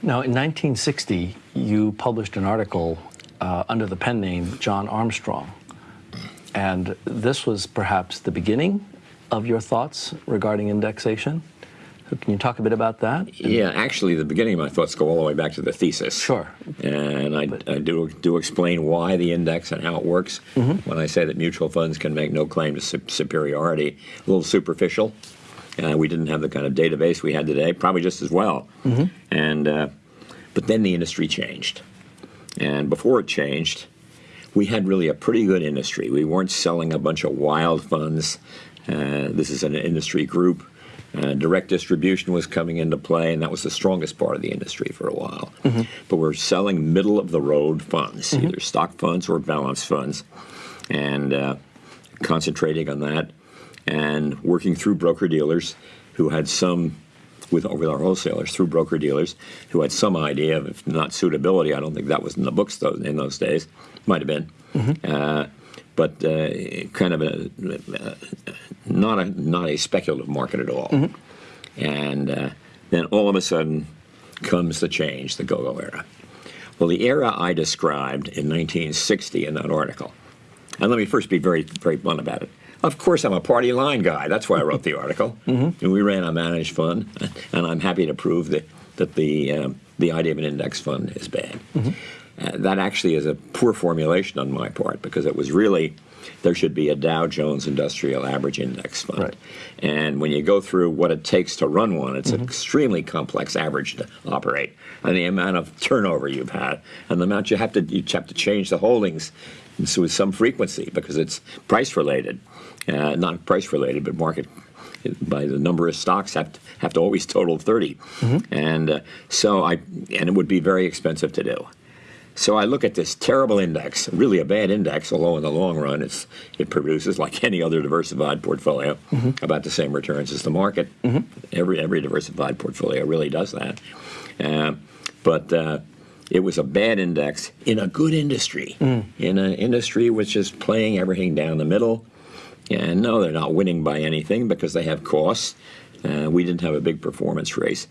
Now, in 1960, you published an article uh, under the pen name John Armstrong. And this was perhaps the beginning of your thoughts regarding indexation. So can you talk a bit about that? Yeah, actually, the beginning of my thoughts go all the way back to the thesis. Sure. And I, I do, do explain why the index and how it works. Mm-hmm. When I say that mutual funds can make no claim to su- superiority, a little superficial. Uh, we didn't have the kind of database we had today, probably just as well. Mm-hmm. And uh, but then the industry changed, and before it changed, we had really a pretty good industry. We weren't selling a bunch of wild funds. Uh, this is an industry group. Uh, direct distribution was coming into play, and that was the strongest part of the industry for a while. But we're selling middle of the road funds, either stock funds or balance funds, and uh, concentrating on that and working through broker dealers who had some with with our wholesalers through broker dealers who had some idea of if not suitability. I don't think that was in the books though, in those days. Might have been, uh, but uh, kind of a uh, not a not a speculative market at all. And uh, then all of a sudden comes the change, the go-go era. Well, the era I described in 1960 in that article, and let me first be very, very blunt about it. Of course, I'm a party line guy. That's why I wrote the article. And we ran a managed fund, and I'm happy to prove that that the um, the idea of an index fund is bad. Uh, that actually is a poor formulation on my part because it was really there should be a Dow Jones Industrial Average Index fund. Right. And when you go through what it takes to run one, it's an extremely complex average to operate. And the amount of turnover you've had, and the amount you have to you have to change the holdings with some frequency because it's price related, uh, not price related, but market by the number of stocks have to, have to always total 30 and uh, so i and it would be very expensive to do so I look at this terrible index, really a bad index, although in the long run it's, it produces, like any other diversified portfolio, about the same returns as the market. Every, every diversified portfolio really does that. Uh, but uh, it was a bad index in a good industry, in an industry which is playing everything down the middle. And no, they're not winning by anything because they have costs. Uh, we didn't have a big performance race.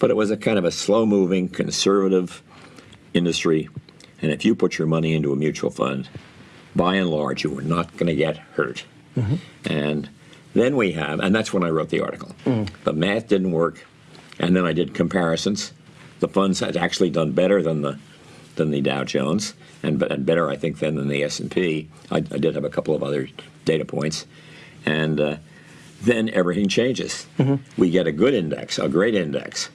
But it was a kind of a slow moving, conservative industry. And if you put your money into a mutual fund, by and large, you are not going to get hurt. And then we have, and that's when I wrote the article. The math didn't work, and then I did comparisons. The funds had actually done better than the than the Dow Jones, and, and better, I think, than, than the S and P. I, I did have a couple of other data points, and uh, then everything changes. We get a good index, a great index,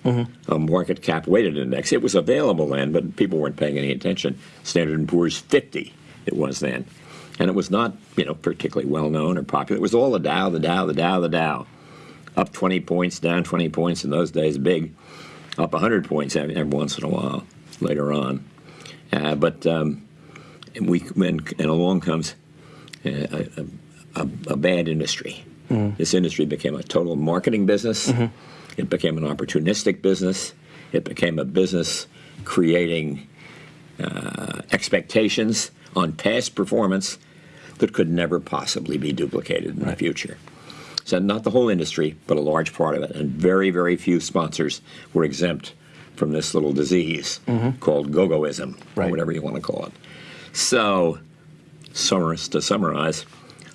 a market cap weighted index. It was available then, but people weren't paying any attention. Standard and Poor's 50, it was then, and it was not you know particularly well known or popular. It was all the Dow, the Dow, the Dow, the Dow, up 20 points, down 20 points in those days, big, up 100 points every, once in a while later on. Uh, but um, we and, and along comes a, a, a bad industry. This industry became a total marketing business. It became an opportunistic business. It became a business creating uh, expectations on past performance that could never possibly be duplicated in the future. So not the whole industry, but a large part of it, and very, very few sponsors were exempt from this little disease called go-goism, Right. or whatever you want to call it. So, to summarize,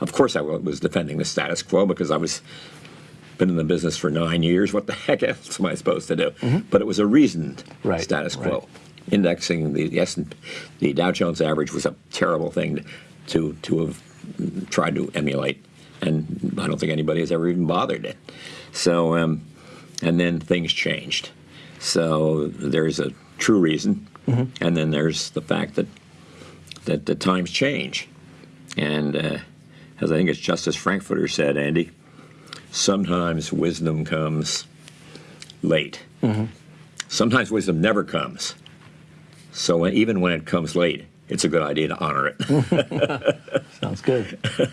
of course I was defending the status quo because I was been in the business for nine years. What the heck else am I supposed to do? But it was a reasoned Right, status quo. right. Indexing the the, the Dow Jones average was a terrible thing to to have tried to emulate, and I don't think anybody has ever even bothered it. So, um, and then things changed. So there's a true reason, and then there's the fact that that the times change, and uh, as I think it's Justice Frankfurter said, Andy, sometimes wisdom comes late. Mm-hmm. Sometimes wisdom never comes. So when, even when it comes late, it's a good idea to honor it. Sounds good.